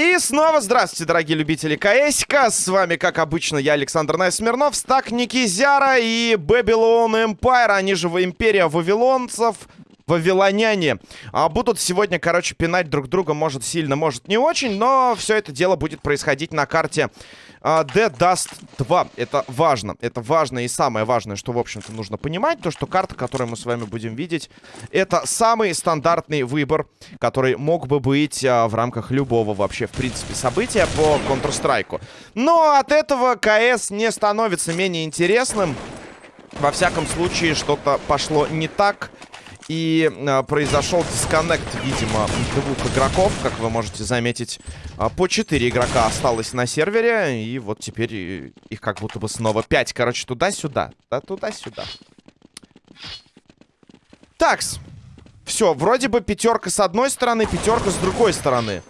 И снова здравствуйте, дорогие любители КСК. С вами, как обычно, я, Александр Найсмирнов, Стак Никизяра и Babylon Empire, они же Империя Вавилонцев, Вавилоняне. А, будут сегодня, короче, пинать друг друга, может сильно, может не очень, но все это дело будет происходить на карте а, Dead Dust 2. Это важно. Это важно и самое важное, что, в общем-то, нужно понимать, то, что карта, которую мы с вами будем видеть, это самый стандартный выбор, который мог бы быть а, в рамках любого вообще, в принципе, события по Counter-Strike. Но от этого КС не становится менее интересным. Во всяком случае, что-то пошло не так. И э, произошел дисконнект, видимо, двух игроков. Как вы можете заметить, э, по 4 игрока осталось на сервере. И вот теперь их как будто бы снова 5. Короче, туда-сюда. Да, туда-сюда. Такс. Все, вроде бы пятерка с одной стороны, пятерка с другой стороны.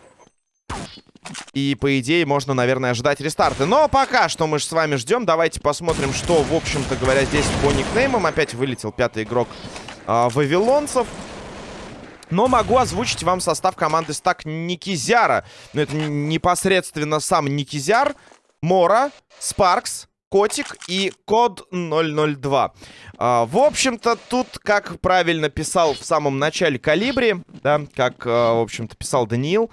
И, по идее, можно, наверное, ожидать рестарты. Но пока что мы же с вами ждем. Давайте посмотрим, что, в общем-то говоря, здесь по никнеймам. Опять вылетел пятый игрок а, вавилонцев. Но могу озвучить вам состав команды стак Никизяра. Но это непосредственно сам Никизяр, Мора, Спаркс, Котик и Код 002. А, в общем-то, тут, как правильно писал в самом начале Калибри, да, как, а, в общем-то, писал Даниил,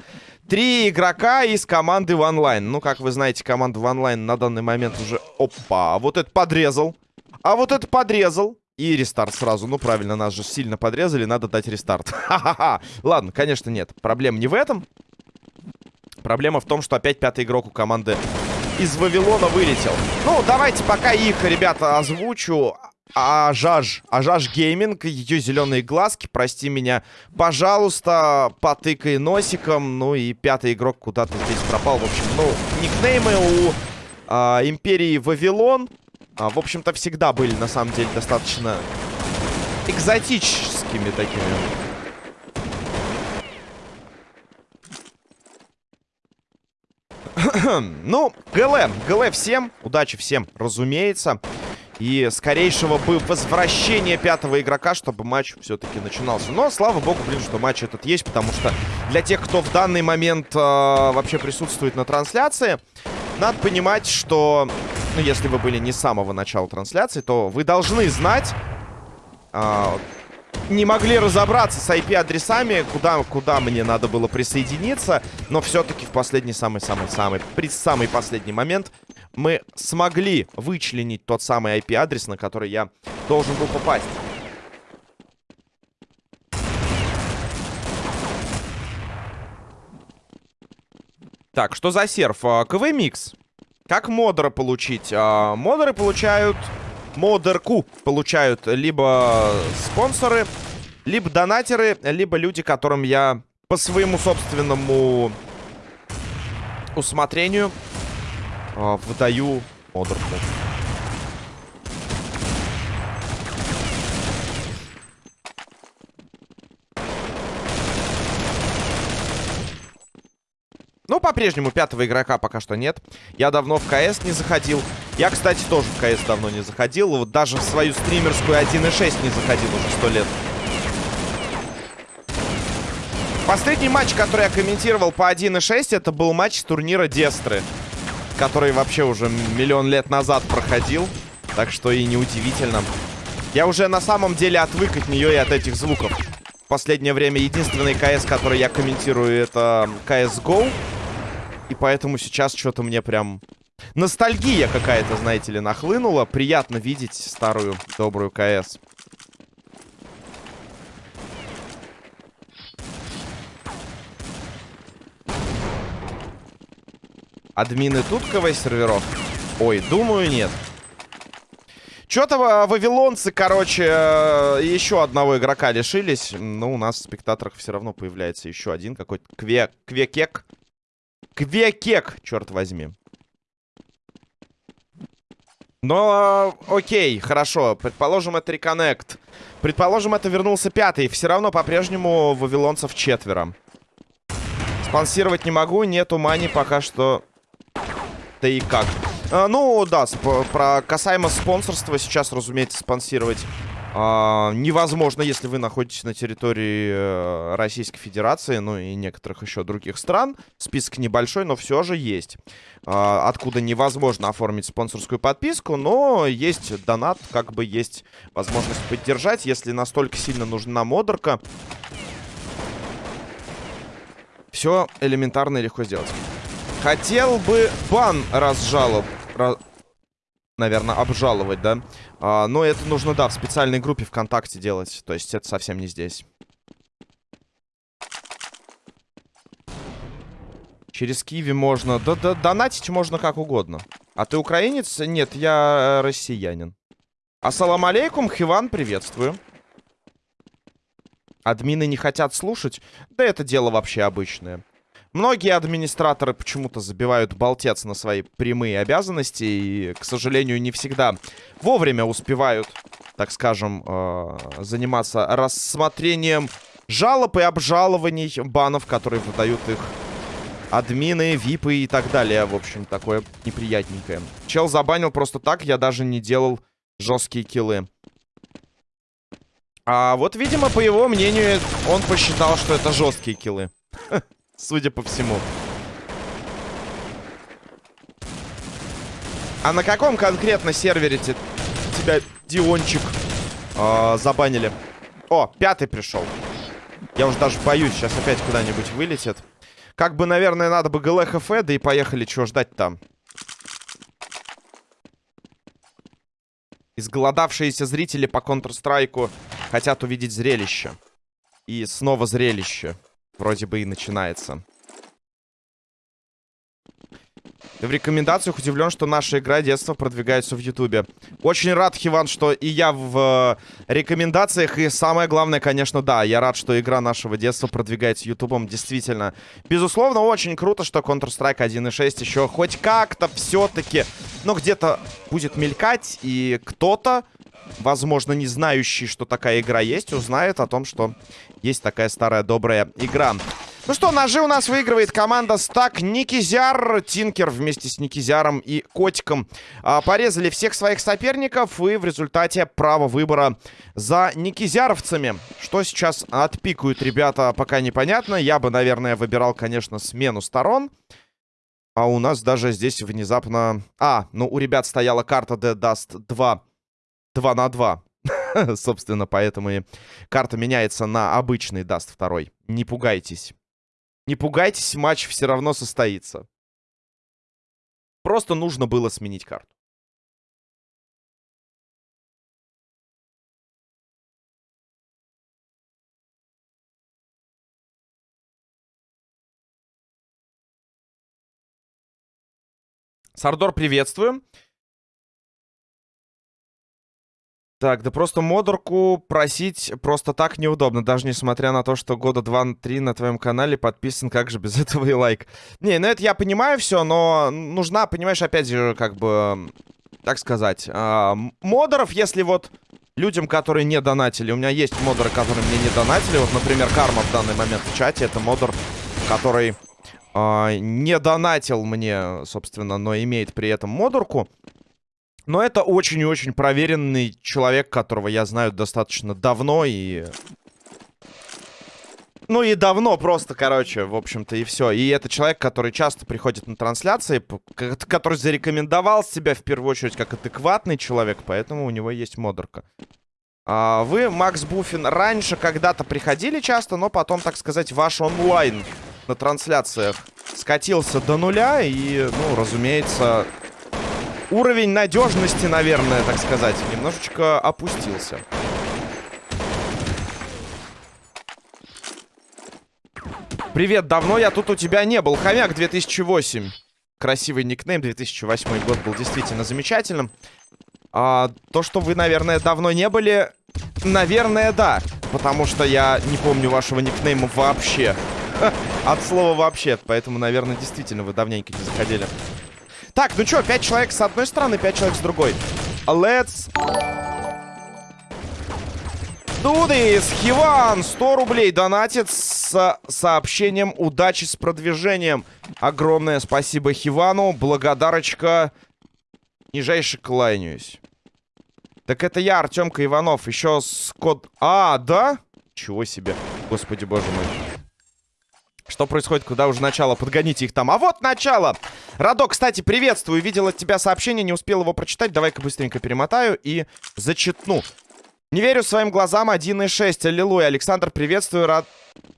три игрока из команды в онлайн. Ну, как вы знаете, команда в онлайн на данный момент уже... Опа, вот это подрезал. А вот это подрезал. И рестарт сразу. Ну, правильно, нас же сильно подрезали, надо дать рестарт. Ха-ха-ха. Ладно, конечно, нет. Проблема не в этом. Проблема в том, что опять пятый игрок у команды из Вавилона вылетел. Ну, давайте пока их, ребята, озвучу. Ажаж, Ажаж Гейминг, ее зеленые глазки, прости меня, пожалуйста, потыкай носиком, ну и пятый игрок куда-то здесь пропал, в общем, ну, никнеймы у а, Империи Вавилон, а, в общем-то, всегда были, на самом деле, достаточно экзотическими такими. ну, ГЛ. ГЛ всем. Удачи всем, разумеется. И скорейшего бы возвращения пятого игрока, чтобы матч все-таки начинался. Но, слава богу, блин, что матч этот есть, потому что для тех, кто в данный момент э, вообще присутствует на трансляции, надо понимать, что ну, если вы были не с самого начала трансляции, то вы должны знать... А, не могли разобраться с IP-адресами, куда, куда мне надо было присоединиться. Но все-таки в последний самый-самый-самый, при самый последний момент мы смогли вычленить тот самый IP-адрес, на который я должен был попасть. Так, что за серф? А, КВ-микс. Как модера получить? А, модеры получают... Модерку получают либо спонсоры, либо донатеры, либо люди, которым я по своему собственному усмотрению а, выдаю модерку. Ну, по-прежнему пятого игрока пока что нет. Я давно в КС не заходил. Я, кстати, тоже в КС давно не заходил. Вот даже в свою стримерскую 1.6 не заходил уже сто лет. Последний матч, который я комментировал по 1.6, это был матч турнира Дестры. Который вообще уже миллион лет назад проходил. Так что и неудивительно. Я уже на самом деле отвык от нее и от этих звуков. В последнее время единственный КС, который я комментирую, это CSGO. И поэтому сейчас что-то мне прям... Ностальгия какая-то, знаете ли, нахлынула. Приятно видеть старую добрую КС. Админы тут КВ серверов? Ой, думаю, нет. Что-то вавилонцы, короче, э, еще одного игрока лишились. Но у нас в спектаторах все равно появляется еще один какой-то кве квекек. Квекек, черт возьми. Но, окей, хорошо. Предположим, это реконнект. Предположим, это вернулся пятый. Все равно по-прежнему вавилонцев четверо. Спонсировать не могу, нету мани пока что. Да и как. А, ну, да, про касаемо спонсорства сейчас, разумеется, спонсировать а, невозможно, если вы находитесь на территории э, Российской Федерации, ну и некоторых еще других стран. Список небольшой, но все же есть. А, откуда невозможно оформить спонсорскую подписку, но есть донат, как бы есть возможность поддержать, если настолько сильно нужна модерка. Все элементарно и легко сделать. Хотел бы бан разжалоб... Раз наверное, обжаловать, да? А, но это нужно, да, в специальной группе ВКонтакте делать. То есть это совсем не здесь. Через Киви можно... Да, да, донатить можно как угодно. А ты украинец? Нет, я э, россиянин. Ассалам алейкум, Хиван, приветствую. Админы не хотят слушать? Да это дело вообще обычное. Многие администраторы почему-то забивают болтец на свои прямые обязанности и, к сожалению, не всегда вовремя успевают, так скажем, э, заниматься рассмотрением жалоб и обжалований банов, которые выдают их админы, випы и так далее. В общем, такое неприятненькое. Чел забанил просто так, я даже не делал жесткие киллы. А вот, видимо, по его мнению, он посчитал, что это жесткие киллы. Судя по всему. А на каком конкретно сервере тебя, Диончик, э, забанили? О, пятый пришел. Я уже даже боюсь, сейчас опять куда-нибудь вылетит. Как бы, наверное, надо бы ГЛХФ, да и поехали, чего ждать там. Изголодавшиеся зрители по Counter-Strike хотят увидеть зрелище. И снова зрелище. Вроде бы и начинается. В рекомендациях удивлен, что наша игра детства продвигается в Ютубе. Очень рад, Хиван, что и я в э, рекомендациях. И самое главное, конечно, да, я рад, что игра нашего детства продвигается Ютубом. Действительно. Безусловно, очень круто, что Counter-Strike 1.6 еще хоть как-то все-таки, ну, где-то будет мелькать. И кто-то, возможно, не знающий, что такая игра есть, узнает о том, что есть такая старая добрая игра. Ну что, ножи у нас выигрывает команда Стак Никизяр. Тинкер вместе с Никизяром и Котиком а, порезали всех своих соперников. И в результате право выбора за Никизяровцами. Что сейчас отпикают ребята, пока непонятно. Я бы, наверное, выбирал, конечно, смену сторон. А у нас даже здесь внезапно... А, ну у ребят стояла карта de_dust2. 2 на 2. Собственно, поэтому и карта меняется на обычный Dust второй. Не пугайтесь. Не пугайтесь, матч все равно состоится. Просто нужно было сменить карту. Сардор, приветствую. Так, да просто модерку просить просто так неудобно, даже несмотря на то, что года 2-3 на твоем канале подписан, как же без этого и лайк. Не, ну это я понимаю все, но нужна, понимаешь, опять же, как бы, так сказать, э, модеров, если вот людям, которые не донатили, у меня есть модеры, которые мне не донатили, вот, например, Карма в данный момент в чате, это модер, который э, не донатил мне, собственно, но имеет при этом модерку. Но это очень и очень проверенный человек, которого я знаю достаточно давно и... Ну и давно просто, короче, в общем-то, и все. И это человек, который часто приходит на трансляции, который зарекомендовал себя в первую очередь как адекватный человек, поэтому у него есть модерка. А вы, Макс Буфин, раньше когда-то приходили часто, но потом, так сказать, ваш онлайн на трансляциях скатился до нуля. И, ну, разумеется, уровень надежности, наверное, так сказать, немножечко опустился. Привет, давно я тут у тебя не был. Хомяк 2008. Красивый никнейм, 2008 год был действительно замечательным. А, то, что вы, наверное, давно не были, наверное, да. Потому что я не помню вашего никнейма вообще. От слова вообще. Поэтому, наверное, действительно вы давненько не заходили. Так, ну что, 5 человек с одной стороны, 5 человек с другой. Let's... Дудис, Хиван, 100 рублей донатит с сообщением удачи с продвижением. Огромное спасибо Хивану, благодарочка Нижайше кланяюсь. Так это я, Артемка Иванов. Еще с код... А, да? Чего себе. Господи, боже мой. Что происходит? Куда уже начало? Подгоните их там. А вот начало! Радо, кстати, приветствую. Видел от тебя сообщение, не успел его прочитать. Давай-ка быстренько перемотаю и зачитну. Не верю своим глазам 1.6. Аллилуйя. Александр, приветствую. Рад...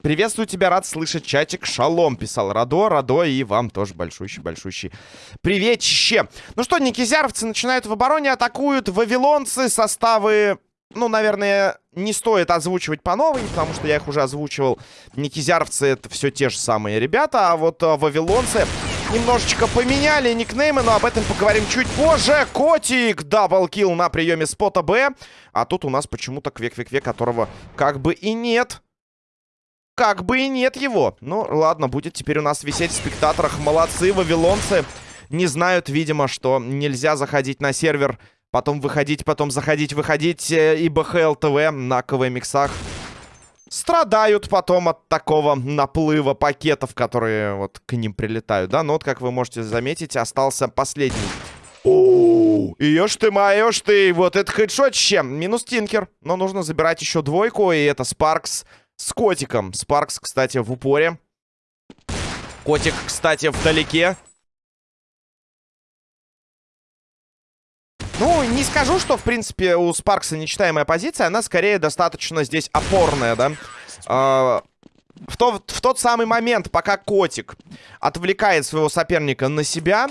Приветствую тебя, рад слышать чатик. Шалом, писал Радо, Радо, и вам тоже большущий-большущий приветище. Ну что, никизяровцы начинают в обороне, атакуют вавилонцы, составы ну, наверное, не стоит озвучивать по новой, потому что я их уже озвучивал. Никизяровцы это все те же самые ребята, а вот а, вавилонцы немножечко поменяли никнеймы, но об этом поговорим чуть позже. Котик, double kill на приеме спота Б. А тут у нас почему-то квек-квек-квек, которого как бы и нет. Как бы и нет его. Ну, ладно, будет теперь у нас висеть в спектаторах. Молодцы, вавилонцы. Не знают, видимо, что нельзя заходить на сервер Потом выходить, потом заходить, выходить. Э, и БХЛ ТВ на КВ-миксах страдают потом от такого наплыва пакетов, которые вот к ним прилетают, да? Но вот, как вы можете заметить, остался последний. О, ешь ты, моешь ты, вот это хедшотище. Минус Тинкер, но нужно забирать еще двойку, и это Спаркс с котиком. Спаркс, кстати, в упоре. Котик, кстати, вдалеке. Ну, не скажу, что, в принципе, у Спаркса нечитаемая позиция. Она скорее достаточно здесь опорная, да. А, в, то, в тот самый момент, пока Котик отвлекает своего соперника на себя,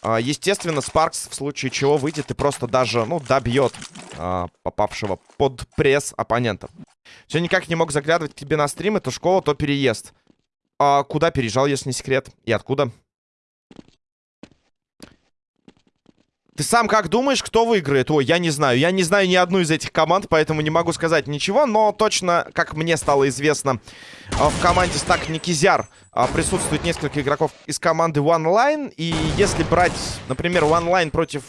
а, естественно, Спаркс в случае чего выйдет и просто даже, ну, добьет а, попавшего под пресс оппонента. Все никак не мог заглядывать к тебе на стрим. Это школа, то переезд. А куда переезжал, если не секрет? И откуда? Ты сам как думаешь, кто выиграет? Ой, я не знаю. Я не знаю ни одну из этих команд, поэтому не могу сказать ничего. Но точно, как мне стало известно, а, в команде Стак Никизяр а, присутствует несколько игроков из команды One Line. И если брать, например, One Line против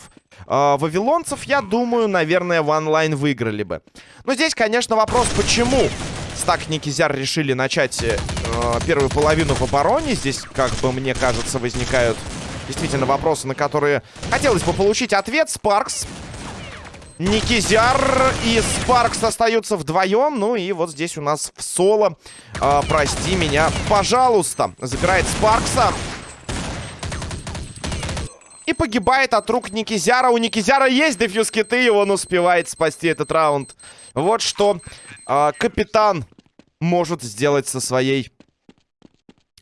э, вавилонцев, я думаю, наверное, One Line выиграли бы. Но здесь, конечно, вопрос, почему Стак Никизяр решили начать э, первую половину в обороне. Здесь, как бы мне кажется, возникают Действительно, вопросы, на которые хотелось бы получить ответ. Спаркс. Никизяр и Спаркс остаются вдвоем. Ну и вот здесь у нас в соло. Э, прости меня, пожалуйста. Забирает Спаркса. И погибает от рук Никизяра. У Никизяра есть дефьюз киты, и он успевает спасти этот раунд. Вот что э, капитан может сделать со своей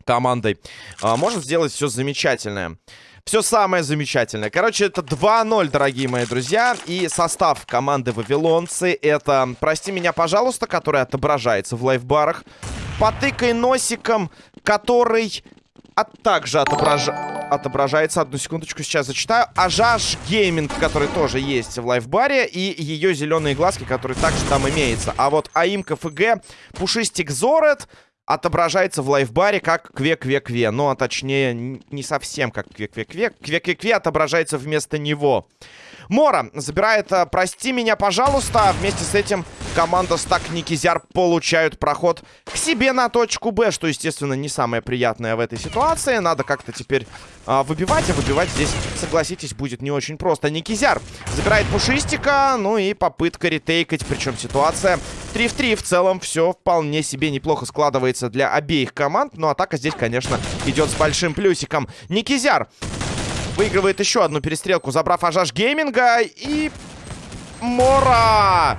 командой. А, может сделать все замечательное. Все самое замечательное. Короче, это 2-0, дорогие мои друзья. И состав команды Вавилонцы это, прости меня, пожалуйста, который отображается в лайфбарах. Потыкай носиком, который а также отображ... отображается. Одну секундочку, сейчас зачитаю. Ажаш Гейминг, который тоже есть в лайфбаре. И ее зеленые глазки, которые также там имеется. А вот АИМ КФГ, Пушистик Зорет отображается в лайфбаре как кве-кве-кве. Ну, а точнее, не совсем как кве-кве-кве. Кве-кве-кве отображается вместо него. Мора забирает а, «Прости меня, пожалуйста». Вместе с этим команда Стак Никизяр получают проход к себе на точку Б, что, естественно, не самое приятное в этой ситуации. Надо как-то теперь а, выбивать, а выбивать здесь, согласитесь, будет не очень просто. Никизяр забирает Пушистика, ну и попытка ретейкать, причем ситуация 3 в 3. В целом все вполне себе неплохо складывается для обеих команд, но атака здесь, конечно, идет с большим плюсиком. Никизяр Выигрывает еще одну перестрелку, забрав Ажаш Гейминга. И... Мора!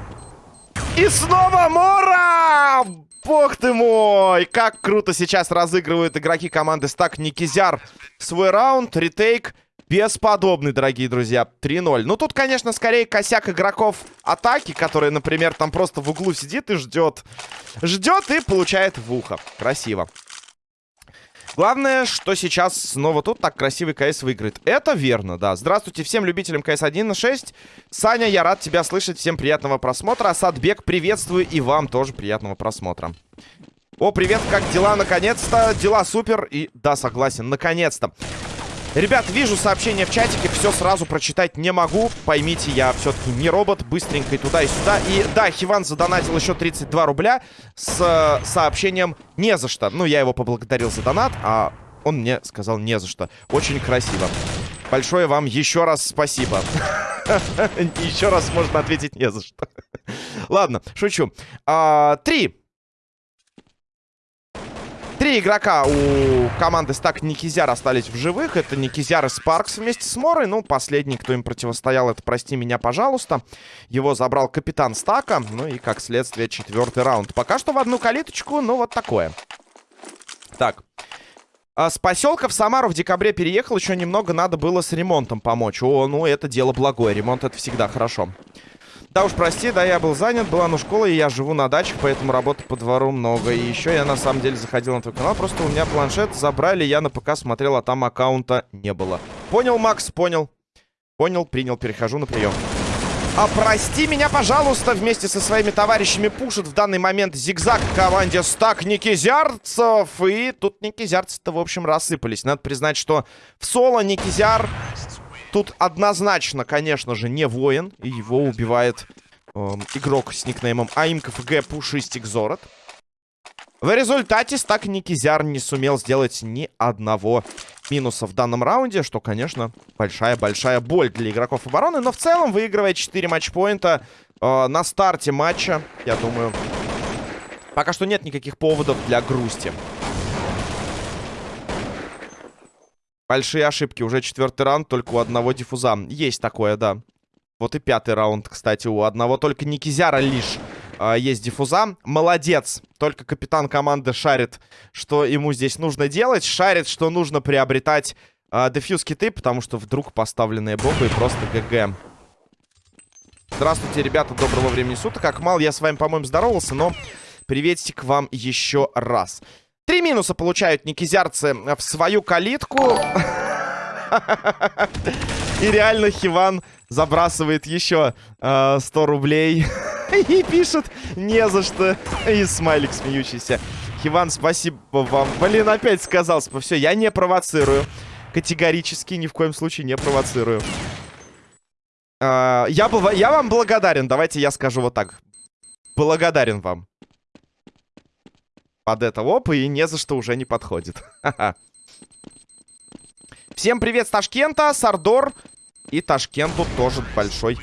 И снова Мора! Бог ты мой! Как круто сейчас разыгрывают игроки команды Стак Никизяр свой раунд. Ретейк бесподобный, дорогие друзья. 3-0. Ну, тут, конечно, скорее косяк игроков атаки, который, например, там просто в углу сидит и ждет. Ждет и получает в ухо. Красиво. Главное, что сейчас снова тут так красивый КС выиграет. Это верно, да. Здравствуйте всем любителям КС 1.6. Саня, я рад тебя слышать. Всем приятного просмотра. Асадбек, приветствую. И вам тоже приятного просмотра. О, привет, как дела? Наконец-то. Дела супер. И да, согласен, наконец-то. Ребят, вижу сообщение в чатике, все сразу прочитать не могу. Поймите, я все-таки не робот, быстренько и туда, и сюда. И да, Хиван задонатил еще 32 рубля с э, сообщением «не за что». Ну, я его поблагодарил за донат, а он мне сказал «не за что». Очень красиво. Большое вам еще раз спасибо. Еще раз можно ответить не за что. Ладно, шучу. А, три. Три игрока у команды Стак Никизяр остались в живых. Это Никизяр и Спаркс вместе с Морой. Ну, последний, кто им противостоял, это «Прости меня, пожалуйста». Его забрал капитан Стака. Ну и, как следствие, четвертый раунд. Пока что в одну калиточку, ну, вот такое. Так. А с поселка в Самару в декабре переехал. Еще немного надо было с ремонтом помочь. О, ну, это дело благое. Ремонт — это всегда хорошо. Да уж, прости, да, я был занят, была на школе, и я живу на даче, поэтому работы по двору много. И еще я на самом деле заходил на твой канал, просто у меня планшет забрали, я на ПК смотрел, а там аккаунта не было. Понял, Макс, понял. Понял, принял, перехожу на прием. А прости меня, пожалуйста, вместе со своими товарищами пушит в данный момент зигзаг команде стак Никизярцев. И тут Никизярцы-то, в общем, рассыпались. Надо признать, что в соло Никизяр Тут однозначно, конечно же, не воин. И его убивает э, игрок с никнеймом АИМКФГ Пушистик Зорот. В результате стак Никизяр не сумел сделать ни одного минуса в данном раунде, что, конечно, большая-большая боль для игроков обороны. Но в целом выигрывает 4 матчпоинта э, на старте матча. Я думаю, пока что нет никаких поводов для грусти. Большие ошибки. Уже четвертый раунд, только у одного диффуза. Есть такое, да. Вот и пятый раунд, кстати, у одного только Никизяра лишь э, есть диффуза. Молодец. Только капитан команды шарит, что ему здесь нужно делать. Шарит, что нужно приобретать э, дефьюз киты, потому что вдруг поставленные бомбы и просто ГГ. Здравствуйте, ребята, доброго времени суток. Акмал, я с вами, по-моему, здоровался, но приветик вам еще раз. Три минуса получают никизярцы в свою калитку. И реально Хиван забрасывает еще э, 100 рублей. И пишет не за что. И смайлик смеющийся. Хиван, спасибо вам. Блин, опять сказал. Все, я не провоцирую. Категорически ни в коем случае не провоцирую. Э, я, я вам благодарен. Давайте я скажу вот так. Благодарен вам под это оп, и не за что уже не подходит. Всем привет с Ташкента, Сардор и Ташкенту тоже большой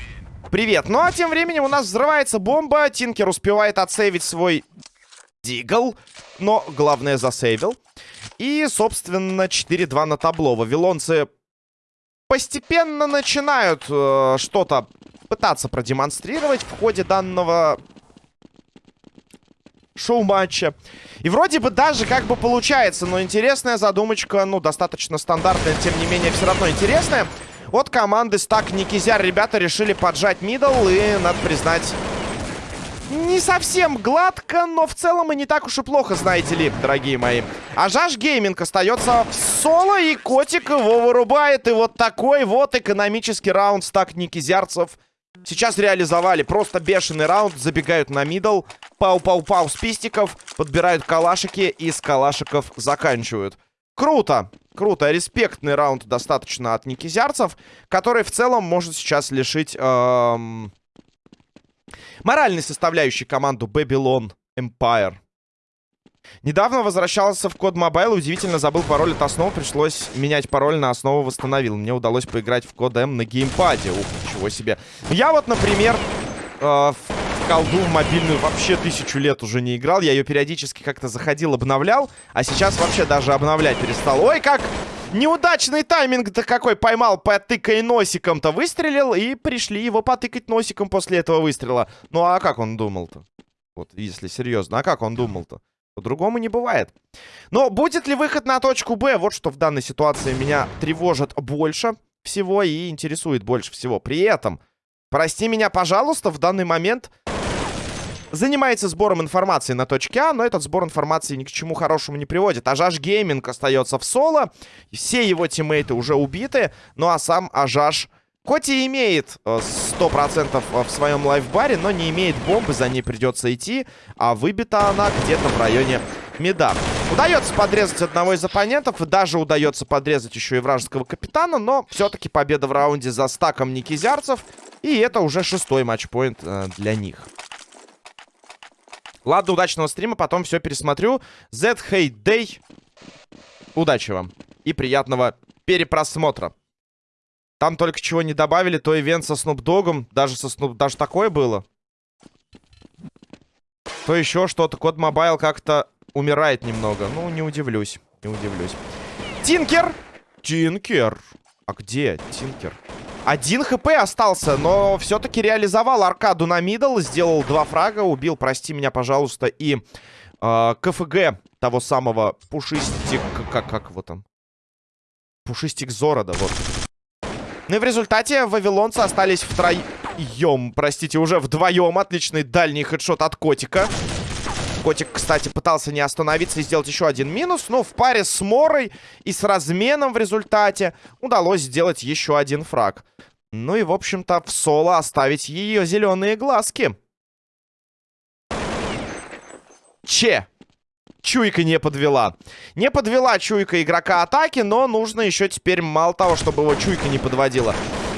привет. Ну а тем временем у нас взрывается бомба, Тинкер успевает отсейвить свой дигл, но главное засейвил. И, собственно, 4-2 на табло. Вавилонцы постепенно начинают э, что-то пытаться продемонстрировать в ходе данного шоу-матча. И вроде бы даже как бы получается, но интересная задумочка, ну, достаточно стандартная, тем не менее, все равно интересная. От команды Стак Никизяр ребята решили поджать middle, и, надо признать, не совсем гладко, но в целом и не так уж и плохо, знаете ли, дорогие мои. Ажаш Gaming остается в соло, и Котик его вырубает. И вот такой вот экономический раунд стак Никизярцев Сейчас реализовали просто бешеный раунд. Забегают на middle. Пау-пау-пау с пистиков. Подбирают калашики и с калашиков заканчивают. Круто. Круто. Респектный раунд достаточно от никизярцев. Который в целом может сейчас лишить... Эм... Моральной составляющей команду Babylon Empire. Недавно возвращался в код Mobile, удивительно забыл пароль от основы, пришлось менять пароль на основу восстановил. Мне удалось поиграть в код М на геймпаде. Ух, ничего себе. Я вот, например, э, в колду в мобильную вообще тысячу лет уже не играл. Я ее периодически как-то заходил, обновлял, а сейчас вообще даже обновлять перестал. Ой, как неудачный тайминг-то какой поймал, потыкай носиком-то, выстрелил, и пришли его потыкать носиком после этого выстрела. Ну а как он думал-то? Вот, если серьезно, а как он думал-то? По-другому не бывает. Но будет ли выход на точку Б? Вот что в данной ситуации меня тревожит больше всего и интересует больше всего. При этом, прости меня, пожалуйста, в данный момент занимается сбором информации на точке А, но этот сбор информации ни к чему хорошему не приводит. Ажаш Гейминг остается в соло, все его тиммейты уже убиты, ну а сам Ажаш Хоть и имеет 100% э, э, в своем лайфбаре, но не имеет бомбы, за ней придется идти. А выбита она где-то в районе меда. Удается подрезать одного из оппонентов, и даже удается подрезать еще и вражеского капитана, но все-таки победа в раунде за стаком никизярцев. И это уже шестой матчпоинт э, для них. Ладно, удачного стрима, потом все пересмотрю. Z Hate Day. Удачи вам и приятного перепросмотра. Там только чего не добавили, то ивент со Снупдогом. Даже со Снуп... Даже такое было. То еще что-то. Код Мобайл как-то умирает немного. Ну, не удивлюсь. Не удивлюсь. Тинкер! Тинкер! А где Тинкер? Один хп остался, но все-таки реализовал аркаду на мидл. Сделал два фрага, убил, прости меня, пожалуйста, и э, КФГ того самого пушистик... Как, как вот он? Пушистик Зорода, вот. Ну и в результате вавилонцы остались втроем, простите, уже вдвоем. Отличный дальний хедшот от Котика. Котик, кстати, пытался не остановиться и сделать еще один минус. Но в паре с Морой и с разменом в результате удалось сделать еще один фраг. Ну и, в общем-то, в соло оставить ее зеленые глазки. Че. Чуйка не подвела. Не подвела чуйка игрока атаки, но нужно еще теперь мало того, чтобы его чуйка не подводила.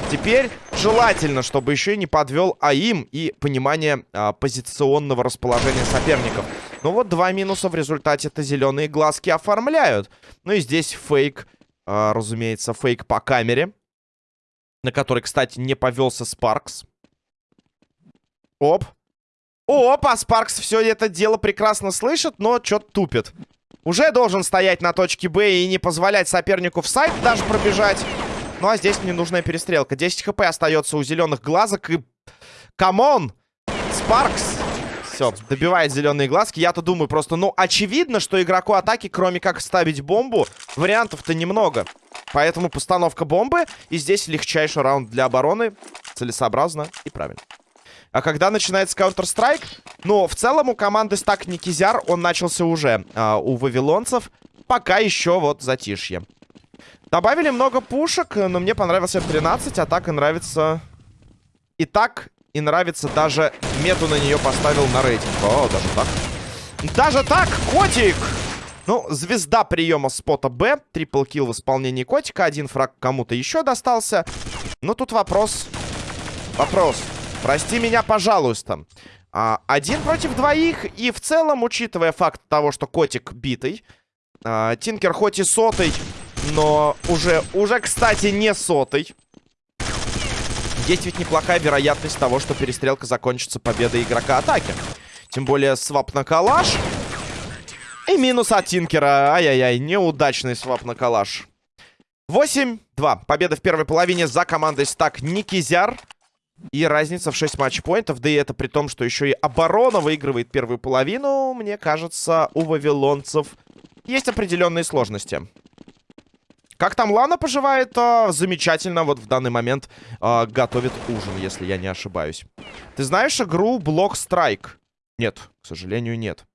Теперь желательно, чтобы еще и не подвел АИМ и понимание а, позиционного расположения соперников. Ну вот два минуса в результате это зеленые глазки оформляют. Ну и здесь фейк, а, разумеется, фейк по камере. На который, кстати, не повелся Спаркс. Оп. Опа, Спаркс все это дело прекрасно слышит, но что-то тупит. Уже должен стоять на точке Б и не позволять сопернику в сайт даже пробежать. Ну, а здесь ненужная перестрелка. 10 HP остается у зеленых глазок. И... Come on! Спаркс! Все, добивает зеленые глазки. Я-то думаю просто, ну, очевидно, что игроку атаки, кроме как ставить бомбу, вариантов-то немного. Поэтому постановка бомбы. И здесь легчайший раунд для обороны. Целесообразно и правильно. А когда начинается Counter-Strike, ну, в целом у команды стак Никизяр, он начался уже а, у вавилонцев. Пока еще вот затишье. Добавили много пушек, но мне понравился F13, а так и нравится... И так, и нравится даже мету на нее поставил на рейтинг. О, даже так. Даже так, котик! Ну, звезда приема спота Б. Трипл килл в исполнении котика. Один фраг кому-то еще достался. Но тут вопрос... Вопрос. Прости меня, пожалуйста. А, один против двоих. И в целом, учитывая факт того, что котик битый... А, Тинкер хоть и сотый но уже, уже, кстати, не сотый. Есть ведь неплохая вероятность того, что перестрелка закончится победой игрока атаки. Тем более свап на калаш. И минус от Тинкера. Ай-яй-яй, неудачный свап на калаш. 8-2. Победа в первой половине за командой стак Никизяр. И разница в 6 матчпоинтов. Да и это при том, что еще и оборона выигрывает первую половину. Мне кажется, у вавилонцев есть определенные сложности. Как там Лана поживает? А, замечательно. Вот в данный момент а, готовит ужин, если я не ошибаюсь. Ты знаешь игру Block Strike? Нет, к сожалению, нет.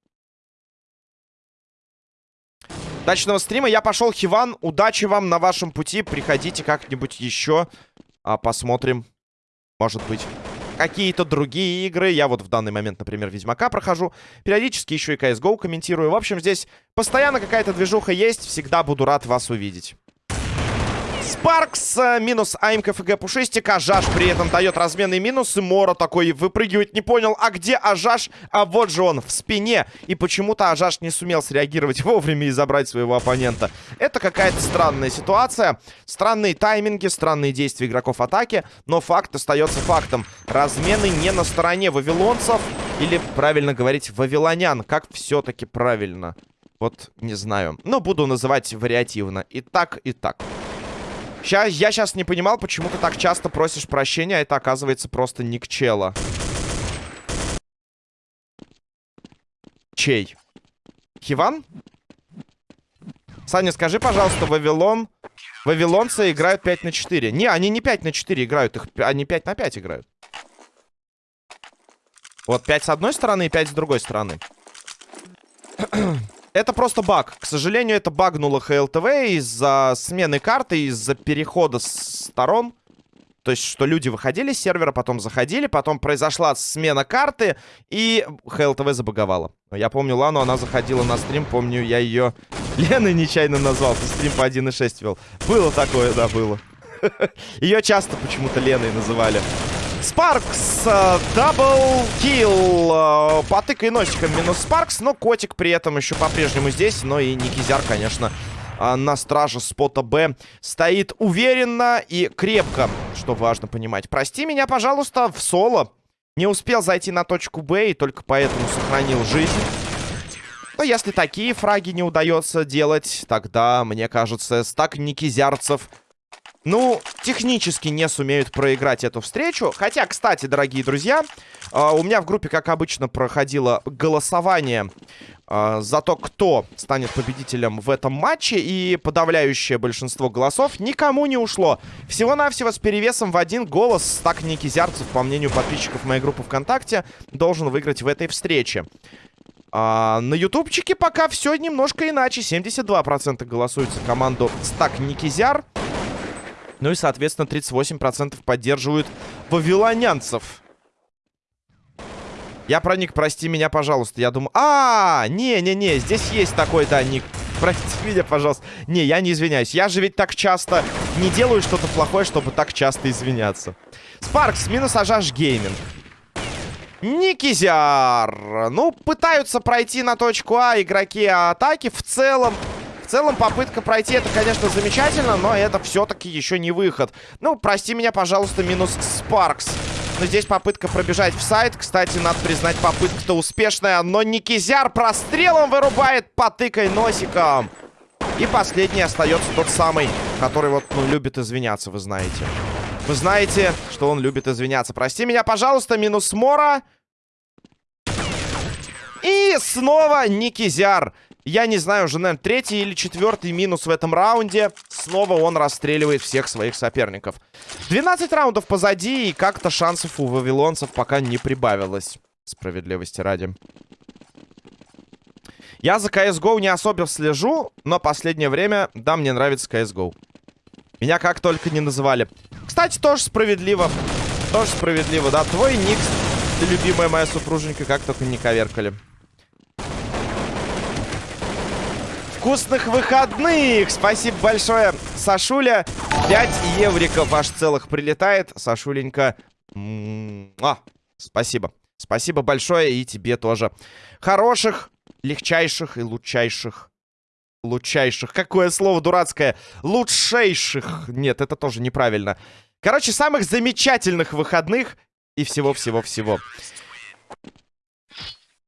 Удачного стрима. Я пошел, Хиван. Удачи вам на вашем пути. Приходите как-нибудь еще. А, посмотрим. Может быть, какие-то другие игры. Я вот в данный момент, например, Ведьмака прохожу. Периодически еще и CSGO комментирую. В общем, здесь постоянно какая-то движуха есть. Всегда буду рад вас увидеть. Спаркс э, минус АМК ФГ Пушистик. Ажаш при этом дает разменный минус. И Мора такой выпрыгивает, не понял, а где Ажаш? А вот же он, в спине. И почему-то Ажаш не сумел среагировать вовремя и забрать своего оппонента. Это какая-то странная ситуация. Странные тайминги, странные действия игроков атаки. Но факт остается фактом. Размены не на стороне вавилонцев. Или, правильно говорить, вавилонян. Как все-таки правильно? Вот, не знаю. Но буду называть вариативно. И так, и так. Сейчас, я сейчас не понимал, почему ты так часто просишь прощения, а это оказывается просто никчела. Чей? Хиван? Саня, скажи, пожалуйста, Вавилон... Вавилонцы играют 5 на 4. Не, они не 5 на 4 играют, их, они 5 на 5 играют. Вот 5 с одной стороны и 5 с другой стороны. Это просто баг. К сожалению, это багнуло ХЛТВ из-за смены карты, из-за перехода сторон. То есть, что люди выходили с сервера, потом заходили, потом произошла смена карты, и HLTV забаговала. Я помню Лану, она заходила на стрим, помню, я ее Леной нечаянно назвал, ты стрим по 1.6 вел. Было такое, да, было. Ее часто почему-то Леной называли. Спаркс, double kill, э, потыкай носиком минус Спаркс, но котик при этом еще по-прежнему здесь, но и Никизяр, конечно, а, на страже спота Б стоит уверенно и крепко, что важно понимать. Прости меня, пожалуйста, в соло. Не успел зайти на точку Б и только поэтому сохранил жизнь. Но если такие фраги не удается делать, тогда, мне кажется, стак никизярцев ну, технически не сумеют проиграть эту встречу. Хотя, кстати, дорогие друзья, э, у меня в группе, как обычно, проходило голосование э, за то, кто станет победителем в этом матче. И подавляющее большинство голосов никому не ушло. Всего-навсего с перевесом в один голос так Никизярцев, по мнению подписчиков моей группы ВКонтакте, должен выиграть в этой встрече. А, на ютубчике пока все немножко иначе. 72% голосуют за команду Стак Никизяр. Ну и, соответственно, 38% поддерживают вавилонянцев. Я проник, прости меня, пожалуйста. Я думаю... А, не-не-не, здесь есть такой, да, ник. Прости меня, пожалуйста. Не, я не извиняюсь. Я же ведь так часто не делаю что-то плохое, чтобы так часто извиняться. Спаркс, минус Ажаш Гейминг. Никизяр. Ну, пытаются пройти на точку А игроки атаки. В целом, в целом, попытка пройти это, конечно, замечательно, но это все-таки еще не выход. Ну, прости меня, пожалуйста, минус Спаркс. Но здесь попытка пробежать в сайт. Кстати, надо признать, попытка-то успешная. Но Никизяр прострелом вырубает, потыкай носиком. И последний остается тот самый, который вот, ну, любит извиняться, вы знаете. Вы знаете, что он любит извиняться. Прости меня, пожалуйста, минус Мора. И снова Никизяр. Я не знаю, уже, наверное, третий или четвертый минус в этом раунде. Снова он расстреливает всех своих соперников. 12 раундов позади, и как-то шансов у вавилонцев пока не прибавилось. Справедливости ради. Я за CSGO не особо слежу, но последнее время, да, мне нравится CSGO. Меня как только не называли. Кстати, тоже справедливо. Тоже справедливо, да. Твой ник, любимая моя супруженька, как только не коверкали. Вкусных выходных! Спасибо большое, Сашуля. 5 евриков аж целых прилетает. Сашуленька. А, спасибо. Спасибо большое и тебе тоже. Хороших, легчайших и лучшайших. Лучшайших. Какое слово дурацкое. Лучшейших. Нет, это тоже неправильно. Короче, самых замечательных выходных и всего-всего-всего.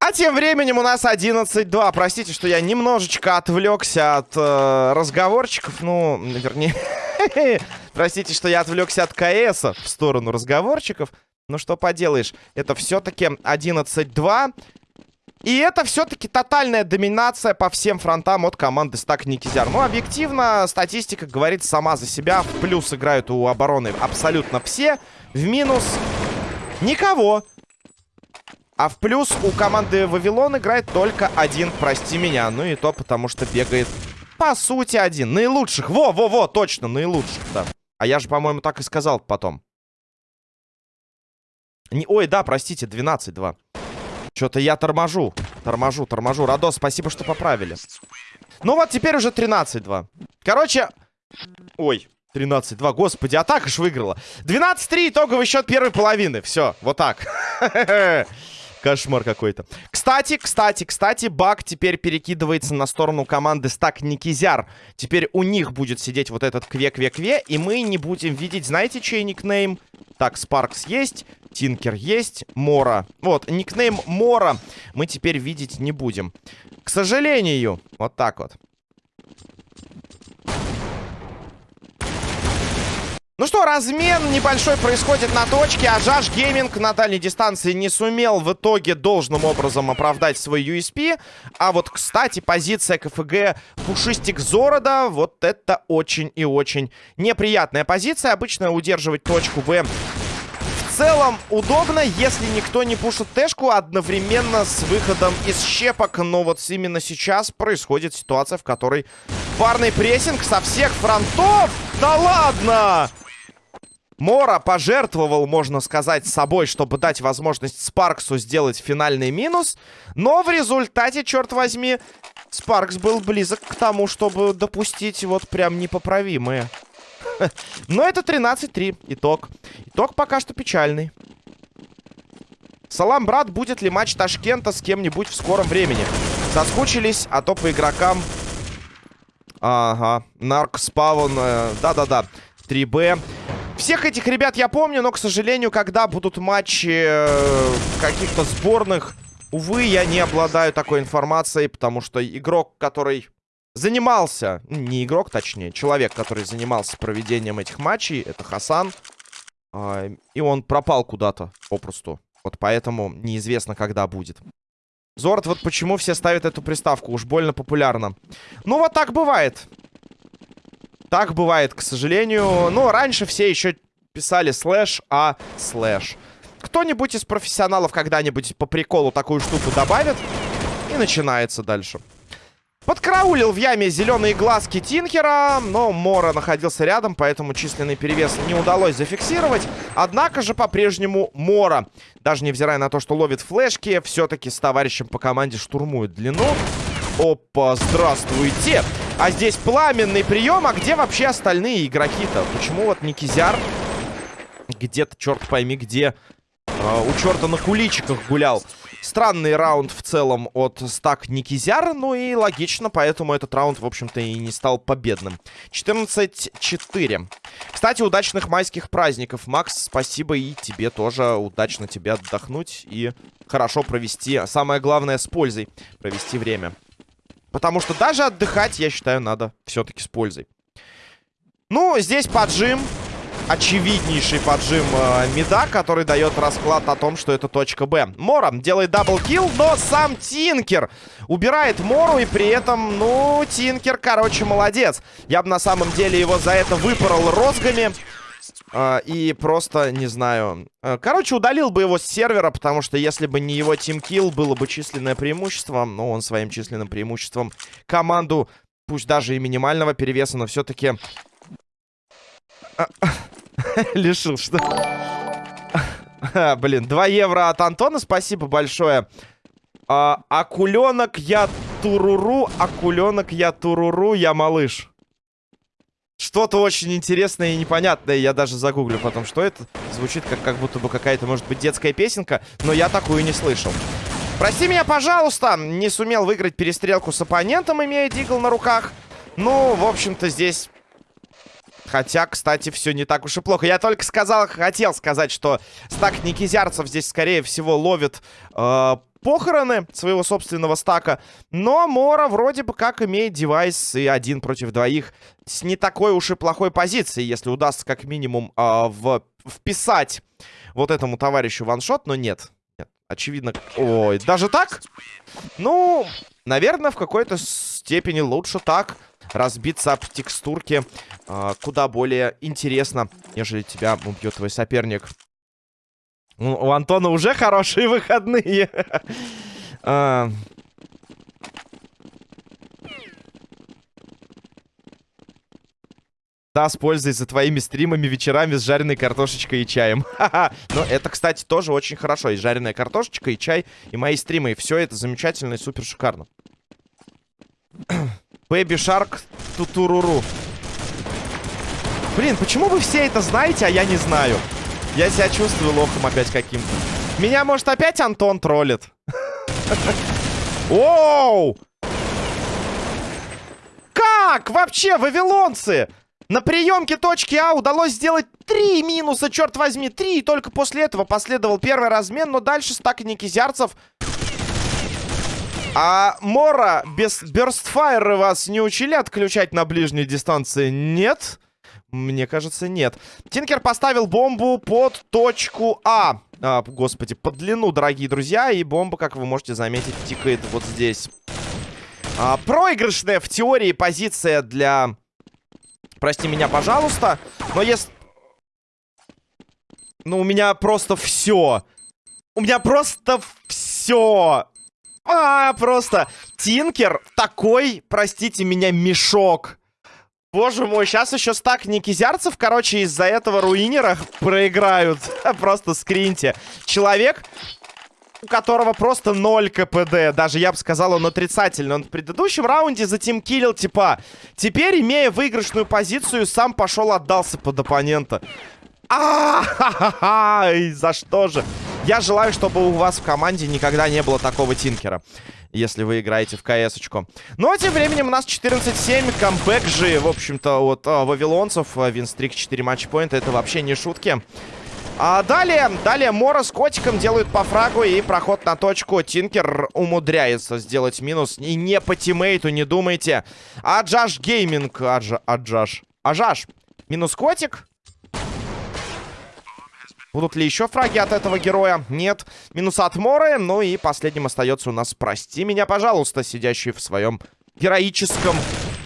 А тем временем у нас 11-2. Простите, что я немножечко отвлекся от э, разговорчиков. Ну, вернее... Простите, что я отвлекся от КС в сторону разговорчиков. Ну, что поделаешь. Это все-таки 11-2. И это все-таки тотальная доминация по всем фронтам от команды Стак Никизяр. Ну, объективно, статистика говорит сама за себя. В плюс играют у обороны абсолютно все. В минус никого. А в плюс у команды Вавилон играет только один, прости меня. Ну и то потому, что бегает, по сути, один. Наилучших. Во-во-во, точно, наилучших, да. А я же, по-моему, так и сказал потом. Не... Ой, да, простите, 12-2. Что-то я торможу. Торможу, торможу. Радос, спасибо, что поправили. Ну вот, теперь уже 13-2. Короче... Ой, 13-2. Господи, атака ж выиграла. 12-3, итоговый счет первой половины. Все, вот так. Кошмар какой-то. Кстати, кстати, кстати, баг теперь перекидывается на сторону команды Стак Никизяр. Теперь у них будет сидеть вот этот кве-кве-кве, и мы не будем видеть, знаете, чей никнейм? Так, Спаркс есть, Тинкер есть, Мора. Вот, никнейм Мора мы теперь видеть не будем. К сожалению, вот так вот. Ну что, размен небольшой происходит на точке, а Жаш Гейминг на дальней дистанции не сумел в итоге должным образом оправдать свой USP. А вот, кстати, позиция КФГ Пушистик Зорода, вот это очень и очень неприятная позиция. Обычно удерживать точку В в целом удобно, если никто не пушит тэшку одновременно с выходом из щепок. Но вот именно сейчас происходит ситуация, в которой парный прессинг со всех фронтов. Да ладно! Мора пожертвовал, можно сказать, собой, чтобы дать возможность Спарксу сделать финальный минус. Но в результате, черт возьми, Спаркс был близок к тому, чтобы допустить вот прям непоправимое. Но это 13-3. Итог. Итог пока что печальный. Салам, брат, будет ли матч Ташкента с кем-нибудь в скором времени? Соскучились, а то по игрокам Ага, наркспавн, э, да-да-да, 3Б. Всех этих ребят я помню, но, к сожалению, когда будут матчи э, каких-то сборных, увы, я не обладаю такой информацией, потому что игрок, который занимался, не игрок, точнее, человек, который занимался проведением этих матчей, это Хасан, э, и он пропал куда-то, попросту. Вот поэтому неизвестно, когда будет. Зорд, вот почему все ставят эту приставку. Уж больно популярно. Ну, вот так бывает. Так бывает, к сожалению. Ну, раньше все еще писали слэш, а слэш. Кто-нибудь из профессионалов когда-нибудь по приколу такую штуку добавит. И начинается дальше. Подкараулил в яме зеленые глазки Тинкера, но Мора находился рядом, поэтому численный перевес не удалось зафиксировать. Однако же по-прежнему Мора, даже невзирая на то, что ловит флешки, все-таки с товарищем по команде штурмует длину. Опа, здравствуйте! А здесь пламенный прием, а где вообще остальные игроки-то? Почему вот Никизяр где-то, черт пойми, где э, у черта на куличиках гулял? Странный раунд в целом от стак Никизяра, ну и логично, поэтому этот раунд, в общем-то, и не стал победным. 14-4. Кстати, удачных майских праздников, Макс, спасибо и тебе тоже. Удачно тебе отдохнуть и хорошо провести, самое главное, с пользой провести время. Потому что даже отдыхать, я считаю, надо все-таки с пользой. Ну, здесь поджим очевиднейший поджим э, Мида, который дает расклад о том, что это точка Б. Мора делает double kill, но сам Тинкер убирает Мору, и при этом, ну, Тинкер, короче, молодец. Я бы на самом деле его за это выпорол розгами. Uh, и просто, не знаю... Uh, короче, удалил бы его с сервера, потому что если бы не его team kill, было бы численное преимущество. Но он своим численным преимуществом команду, пусть даже и минимального перевеса, но все-таки Лишил, что... Блин, 2 евро от Антона, спасибо большое. А, акуленок я туруру, акуленок я туруру, я малыш. Что-то очень интересное и непонятное. Я даже загуглю потом, что это. Звучит как, как будто бы какая-то, может быть, детская песенка. Но я такую не слышал. Прости меня, пожалуйста. Не сумел выиграть перестрелку с оппонентом, имея дигл на руках. Ну, в общем-то, здесь Хотя, кстати, все не так уж и плохо. Я только сказал, хотел сказать, что стак Никизярцев здесь, скорее всего, ловит э, похороны своего собственного стака. Но Мора вроде бы как имеет девайс и один против двоих с не такой уж и плохой позиции, если удастся как минимум э, в, вписать вот этому товарищу ваншот, но нет. Нет, очевидно... Ой, даже так? Ну, наверное, в какой-то степени лучше так разбиться об текстурке э, куда более интересно, нежели тебя убьет твой соперник. У Антона уже хорошие выходные. А. Да, с пользой за твоими стримами вечерами с жареной картошечкой и чаем. Но это, кстати, тоже очень хорошо. И жареная картошечка, и чай, и мои стримы. И все это замечательно и супер шикарно. Бэби Шарк Тутуруру. Блин, почему вы все это знаете, а я не знаю? Я себя чувствую лохом опять каким-то. Меня, может, опять Антон троллит? Оу! Как? Вообще, вавилонцы! На приемке точки А удалось сделать три минуса, черт возьми, три. И только после этого последовал первый размен, но дальше стак Никизярцев а Мора без Бёрстфайра вас не учили отключать на ближней дистанции? Нет? Мне кажется, нет. Тинкер поставил бомбу под точку А. а. Господи, под длину, дорогие друзья. И бомба, как вы можете заметить, тикает вот здесь. А, проигрышная в теории позиция для... Прости меня, пожалуйста. Но если... Ну, у меня просто все. У меня просто все. А, просто Тинкер такой, простите меня, мешок. Боже мой, сейчас еще стак никизярцев, короче, из-за этого руинера проиграют. Просто скриньте. Человек, у которого просто 0 КПД. Даже, я бы сказал, он отрицательный. Он в предыдущем раунде затимкилил, типа. Теперь, имея выигрышную позицию, сам пошел отдался под оппонента. А, -ха -ха за что же? Я желаю, чтобы у вас в команде никогда не было такого тинкера. Если вы играете в КС-очку. Ну, а тем временем у нас 14-7. Камбэк же, в общем-то, от а, вавилонцев. Винстрик 4 матчпоинта. Это вообще не шутки. А далее, далее Мора с котиком делают по фрагу и проход на точку. Тинкер умудряется сделать минус. И не по тиммейту, не думайте. Аджаш Gaming. Аджа, Аджаш. Ажаш. Минус котик. Будут ли еще фраги от этого героя? Нет. Минус от Моры. Ну и последним остается у нас «Прости меня, пожалуйста», сидящий в своем героическом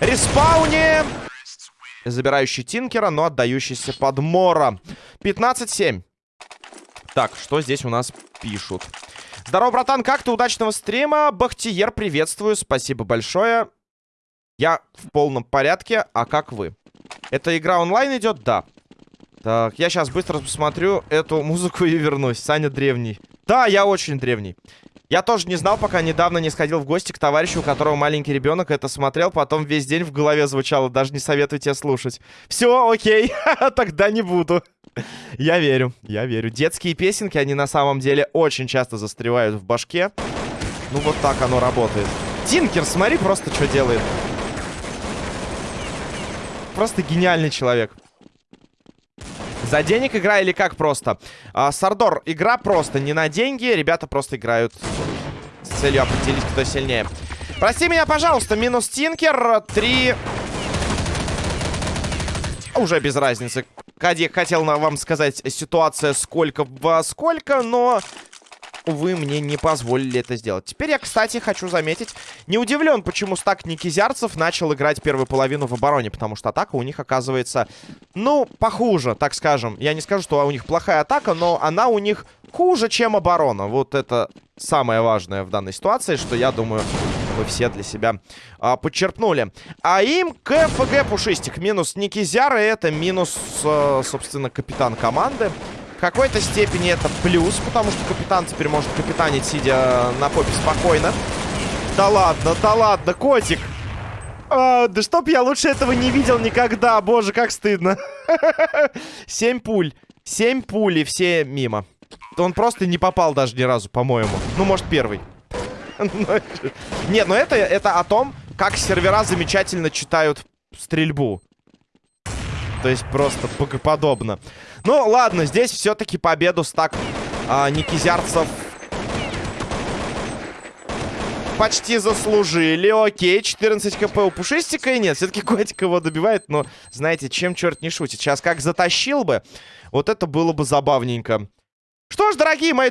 респауне. Забирающий Тинкера, но отдающийся под Мора. 15-7. Так, что здесь у нас пишут? Здорово, братан, как ты? Удачного стрима. Бахтиер, приветствую. Спасибо большое. Я в полном порядке. А как вы? Эта игра онлайн идет? Да. Так, я сейчас быстро посмотрю эту музыку и вернусь. Саня древний. Да, я очень древний. Я тоже не знал, пока недавно не сходил в гости к товарищу, у которого маленький ребенок это смотрел, потом весь день в голове звучало, даже не советую тебе слушать. Все, окей, тогда не буду. Я верю, я верю. Детские песенки, они на самом деле очень часто застревают в башке. Ну вот так оно работает. Тинкер, смотри просто, что делает. Просто гениальный человек. За денег игра или как просто? А, Сардор, игра просто, не на деньги. Ребята просто играют с целью определить, кто сильнее. Прости меня, пожалуйста, минус Тинкер. Три... Уже без разницы. Кадик хотел вам сказать ситуация сколько во сколько, но увы, мне не позволили это сделать. Теперь я, кстати, хочу заметить, не удивлен, почему стак Никизярцев начал играть первую половину в обороне, потому что атака у них оказывается, ну, похуже, так скажем. Я не скажу, что у них плохая атака, но она у них хуже, чем оборона. Вот это самое важное в данной ситуации, что я думаю, вы все для себя а, подчерпнули. А им КФГ Пушистик. Минус Никизяра, это минус, а, собственно, капитан команды какой-то степени это плюс, потому что капитан теперь может капитанить, сидя на попе спокойно. Да ладно, да ладно, котик. А, да чтоб я лучше этого не видел никогда. Боже, как стыдно. Семь пуль. Семь пуль и все мимо. Он просто не попал даже ни разу, по-моему. Ну, может, первый. Нет, но это, это о том, как сервера замечательно читают стрельбу. То есть просто богоподобно. Ну, ладно, здесь все-таки победу стак а, Никизярцев почти заслужили. Окей, 14 хп у Пушистика. И нет, все-таки Котик его добивает. Но, знаете, чем черт не шутит. Сейчас как затащил бы, вот это было бы забавненько. Что ж, дорогие мои